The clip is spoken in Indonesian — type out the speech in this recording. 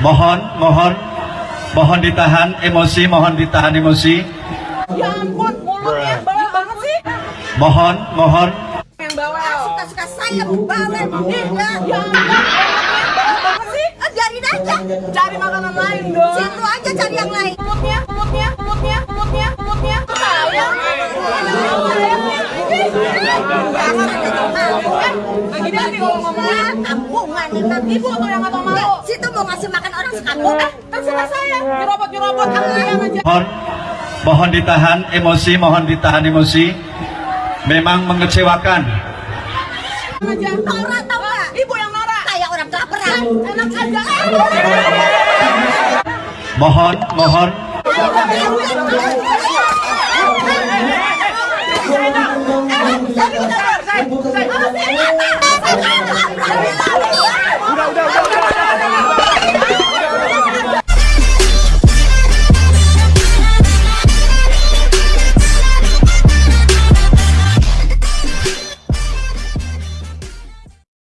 Mohon, mohon, mohon ditahan emosi, mohon ditahan emosi. Ya ampun, mulutnya bawel banget sih. Mohon, mohon, Yang bawel. Suka-suka saya bawel Ih, ya. ya ampun, mulutnya bawel banget sih. Ah, Biarin aja. Cari makanan lain dong. Situ aja cari yang lain. Mulutnya, mulutnya, mulutnya, mulutnya, mulutnya. Sayang. Kampungan. Ibu tuh yang atau malu. Situ mau ngasih makan orang sekampung. Eh, terserah saya. Nyerobot-nyerobot. Aku sayang aja. mohon, mohon ditahan emosi, mohon ditahan emosi. Memang mengecewakan. aja. Norak tau gak? Ibu yang norak. Kayak orang kelaparan. Enak aja. Mohon, mohon, 我不要放放开我